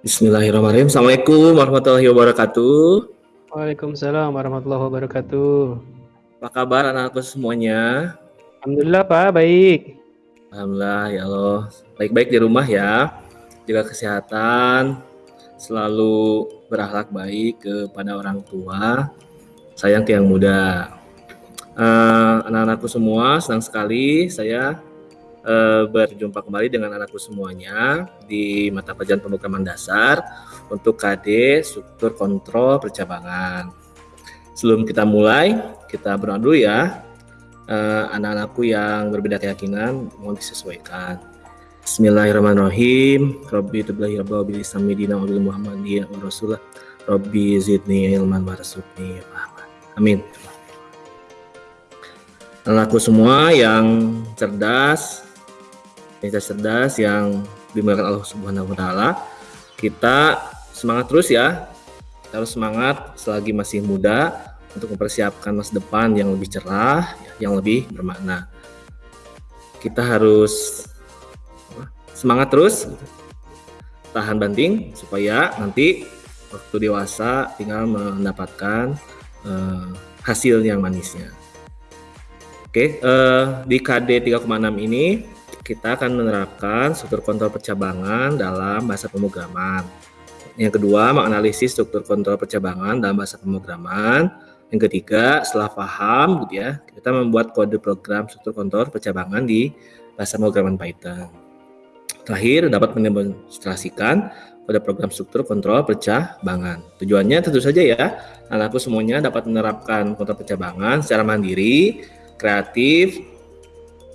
Bismillahirrahmanirrahim. Assalamualaikum warahmatullahi wabarakatuh. Waalaikumsalam warahmatullahi wabarakatuh. Apa kabar anak-anakku semuanya? Alhamdulillah Pak, baik. Alhamdulillah ya Allah. Baik-baik di rumah ya. Jaga kesehatan, selalu berakhlak baik kepada orang tua, sayang ke yang muda. Uh, anak-anakku semua, senang sekali saya uh, berjumpa kembali dengan anakku semuanya di mata pelajaran pemrograman dasar untuk KD struktur kontrol percabangan. Sebelum kita mulai, kita berdoa dulu ya. Uh, anak-anakku yang berbeda keyakinan mohon disesuaikan. Bismillahirrahmanirrahim. Rabbi tublahi rabbi bil islamidina wa bil muhammadiyah wa rasulullah. Rabbi zidni ilman wa rasukni Amin. Anakku semua yang cerdas, wanita cerdas yang dimuliakan Allah Subhanahu wa taala. Kita semangat terus ya. Kita harus semangat selagi masih muda untuk mempersiapkan masa depan yang lebih cerah, yang lebih bermakna. Kita harus semangat terus, tahan banting supaya nanti waktu dewasa tinggal mendapatkan uh, hasil yang manisnya. Oke, uh, di KD 3,6 ini kita akan menerapkan struktur kontrol percabangan dalam bahasa pemrograman. Yang kedua, menganalisis struktur kontrol percabangan dalam bahasa pemrograman. Yang ketiga, setelah paham gitu ya, kita membuat kode program struktur kontrol percabangan di bahasa pemrograman Python. Terakhir, dapat mendemonstrasikan kode program struktur kontrol percabangan. Tujuannya tentu saja ya, anakku semuanya dapat menerapkan kontrol percabangan secara mandiri, kreatif,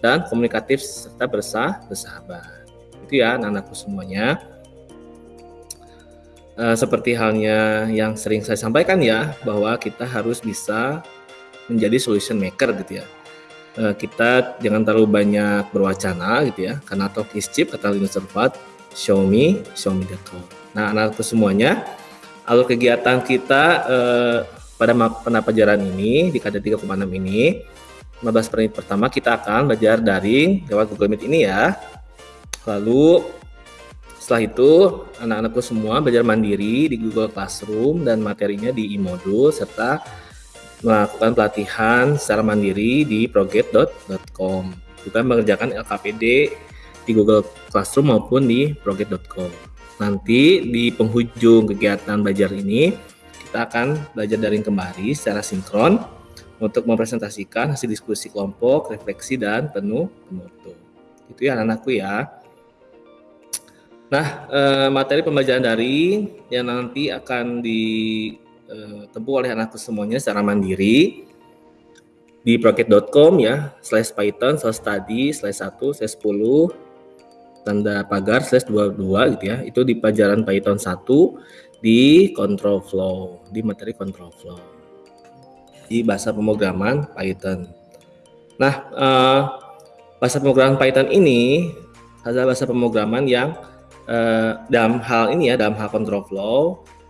dan komunikatif serta bersah bersahabat. Itu ya anak-anakku semuanya. E, seperti halnya yang sering saya sampaikan ya, bahwa kita harus bisa menjadi solution maker gitu ya. E, kita jangan terlalu banyak berwacana gitu ya, karena talk is cheap kata Linus Torvald, show me, show me. Nah anak-anakku semuanya, alur kegiatan kita e, pada pelajaran ini di KD 3,6 ini 15 menit pertama kita akan belajar daring lewat Google Meet ini ya. Lalu setelah itu anak-anakku semua belajar mandiri di Google Classroom dan materinya di e-modul serta melakukan pelatihan secara mandiri di proget.com juga mengerjakan LKPD di Google Classroom maupun di proget.com. Nanti di penghujung kegiatan belajar ini kita akan belajar daring kembali secara sinkron untuk mempresentasikan hasil diskusi kelompok, refleksi, dan penuh penutup. Itu ya anak-anakku ya. Nah, eh, materi pembelajaran daring yang nanti akan ditempuh eh, oleh anakku semuanya secara mandiri di proket.com ya, slash python, slash study, slash 1, slash 10, tanda pagar, slash 22 gitu ya. Itu di pelajaran Python 1 di control flow, di materi control flow di bahasa pemrograman Python. Nah, eh, bahasa pemrograman Python ini adalah bahasa pemrograman yang eh, dalam hal ini ya, dalam hal control flow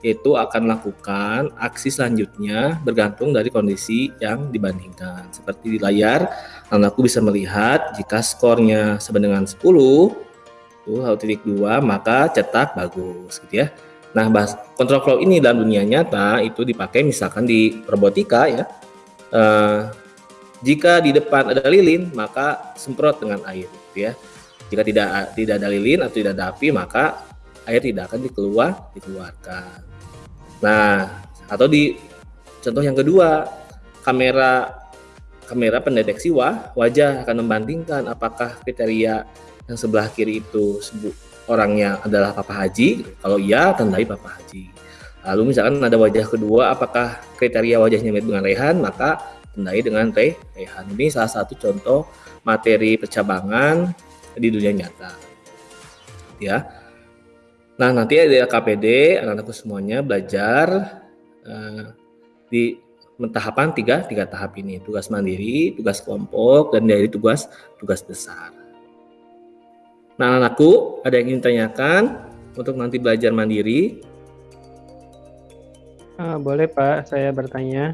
itu akan melakukan aksi selanjutnya bergantung dari kondisi yang dibandingkan. Seperti di layar, anakku bisa melihat jika skornya sama dengan 10, tuh titik dua maka cetak bagus gitu ya. Nah, bahas control flow ini dalam dunia nyata itu dipakai misalkan di robotika ya. Uh, jika di depan ada lilin, maka semprot dengan air, gitu ya. Jika tidak tidak ada lilin atau tidak ada api, maka air tidak akan dikeluar dikeluarkan. Nah, atau di contoh yang kedua, kamera kamera pendeteksi wah, wajah akan membandingkan apakah kriteria yang sebelah kiri itu orangnya adalah Papa Haji? Kalau iya, tandai Papa Haji. Lalu misalkan ada wajah kedua, apakah kriteria wajahnya mirip dengan Rehan, maka tandai dengan Re Rehan. Ini salah satu contoh materi percabangan di dunia nyata. Ya. Nah, nanti ada KPD, anak-anakku semuanya belajar uh, di tahapan tiga, tiga tahap ini. Tugas mandiri, tugas kelompok, dan dari tugas tugas besar. Nah, anakku, ada yang ingin tanyakan untuk nanti belajar mandiri? Ah, boleh Pak, saya bertanya.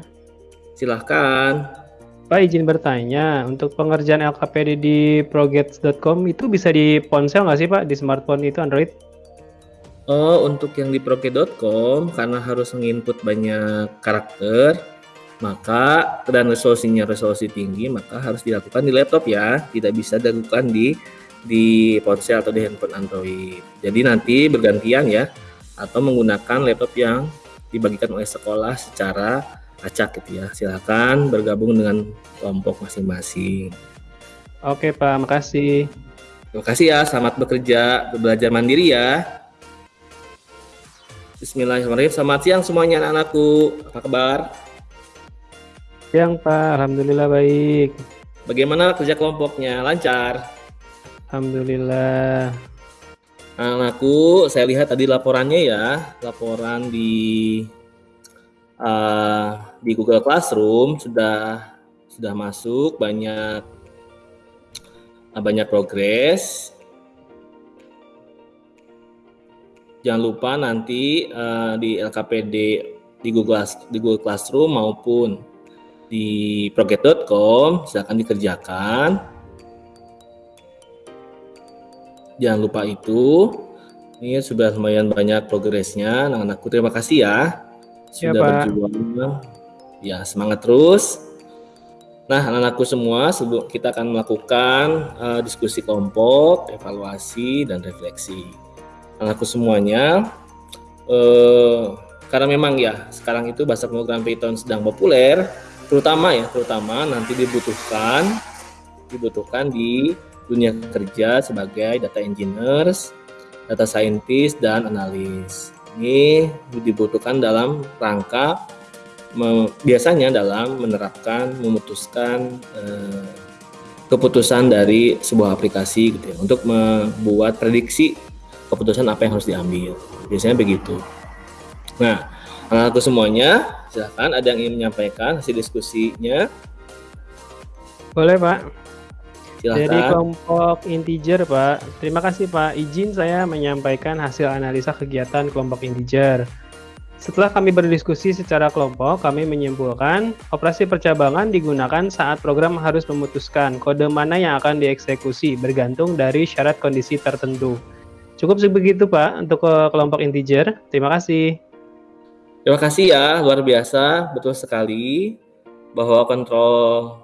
Silahkan. Pak izin bertanya, untuk pengerjaan LKPD di progets.com itu bisa di ponsel nggak sih Pak, di smartphone itu Android? Oh, untuk yang di proke.com karena harus menginput banyak karakter, maka dan resolusinya resolusi tinggi, maka harus dilakukan di laptop ya, tidak bisa dilakukan di di ponsel atau di handphone Android. Jadi nanti bergantian ya, atau menggunakan laptop yang dibagikan oleh sekolah secara acak gitu ya. Silakan bergabung dengan kelompok masing-masing. Oke Pak, makasih. Terima kasih ya, selamat bekerja, belajar mandiri ya. Bismillahirrahmanirrahim. Selamat siang semuanya anak-anakku. Apa kabar? Siang Pak, Alhamdulillah baik. Bagaimana kerja kelompoknya? Lancar? Alhamdulillah. Anakku, saya lihat tadi laporannya ya, laporan di uh, di Google Classroom sudah sudah masuk banyak uh, banyak progres jangan lupa nanti uh, di LKPD di Google di Google Classroom maupun di proget.com silakan dikerjakan. Jangan lupa itu. Ini sudah lumayan banyak progresnya. Anak-anakku terima kasih ya sudah ya, berjuang. Ya semangat terus. Nah anak-anakku semua kita akan melakukan uh, diskusi kelompok, evaluasi dan refleksi anakku semuanya eh, karena memang ya sekarang itu bahasa pemrograman Python sedang populer terutama ya terutama nanti dibutuhkan dibutuhkan di dunia kerja sebagai data engineers, data scientist dan analis. Ini dibutuhkan dalam rangka biasanya dalam menerapkan memutuskan eh, keputusan dari sebuah aplikasi gitu ya untuk membuat prediksi keputusan apa yang harus diambil. Biasanya begitu. Nah, anak-anakku semuanya, silahkan ada yang ingin menyampaikan hasil diskusinya. Boleh, Pak. Silahkan. Jadi kelompok integer, Pak. Terima kasih, Pak. Izin saya menyampaikan hasil analisa kegiatan kelompok integer. Setelah kami berdiskusi secara kelompok, kami menyimpulkan operasi percabangan digunakan saat program harus memutuskan kode mana yang akan dieksekusi bergantung dari syarat kondisi tertentu. Cukup sebegitu Pak untuk kelompok integer. Terima kasih. Terima kasih ya, luar biasa, betul sekali bahwa kontrol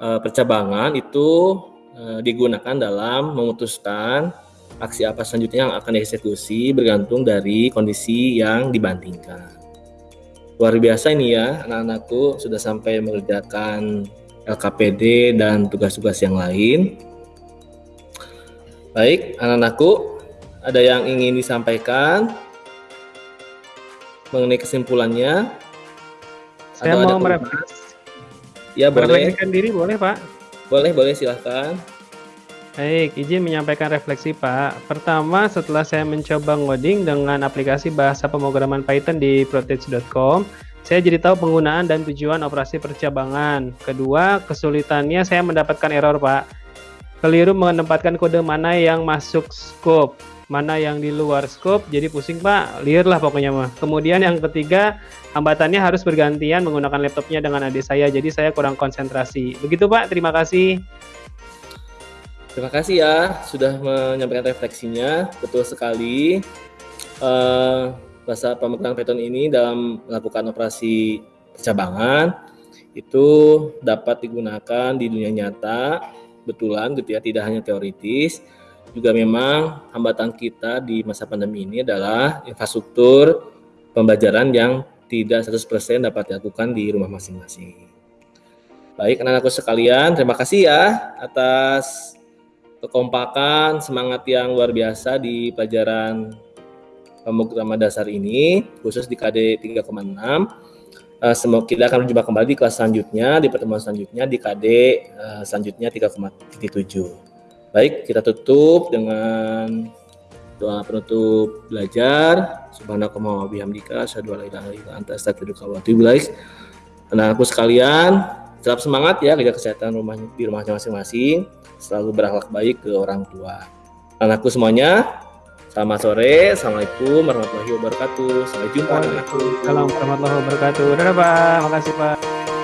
percabangan itu uh, digunakan dalam memutuskan aksi apa selanjutnya yang akan dieksekusi bergantung dari kondisi yang dibandingkan. Luar biasa ini ya, anak-anakku sudah sampai mengerjakan LKPD dan tugas-tugas yang lain. Baik, anak-anakku, ada yang ingin disampaikan mengenai kesimpulannya? Saya Atau mau merefleksi. Ya, boleh. diri boleh, Pak? Boleh, boleh, silahkan. Baik, izin menyampaikan refleksi Pak. Pertama, setelah saya mencoba ngoding dengan aplikasi bahasa pemrograman Python di protege.com, saya jadi tahu penggunaan dan tujuan operasi percabangan. Kedua, kesulitannya saya mendapatkan error Pak keliru menempatkan kode mana yang masuk scope, mana yang di luar scope, jadi pusing Pak, liar lah pokoknya mah. Kemudian yang ketiga, hambatannya harus bergantian menggunakan laptopnya dengan adik saya, jadi saya kurang konsentrasi. Begitu Pak, terima kasih. Terima kasih ya sudah menyampaikan refleksinya, betul sekali. Uh, bahasa pemegang Python ini dalam melakukan operasi percabangan itu dapat digunakan di dunia nyata betulan gitu ya, tidak hanya teoritis. Juga memang hambatan kita di masa pandemi ini adalah infrastruktur pembelajaran yang tidak 100% dapat dilakukan di rumah masing-masing. Baik, anak-anakku sekalian, terima kasih ya atas kekompakan, semangat yang luar biasa di pelajaran pemrograman dasar ini, khusus di KD 3,6 Uh, semoga kita akan berjumpa kembali di kelas selanjutnya, di pertemuan selanjutnya, di KD uh, selanjutnya 3,7. Baik, kita tutup dengan doa penutup belajar. Subhanakallah wa bihamdika asyhadu an la ilaha illa anta astaghfiruka wa atubu. Anak-anakku sekalian, tetap semangat ya kerja kesehatan rumah di rumahnya masing-masing, selalu berakhlak baik ke orang tua. Anakku semuanya, Selamat sore, Assalamualaikum warahmatullahi wabarakatuh. Sampai jumpa. Waalaikumsalam warahmatullahi wabarakatuh. Dadah Pak, makasih Pak.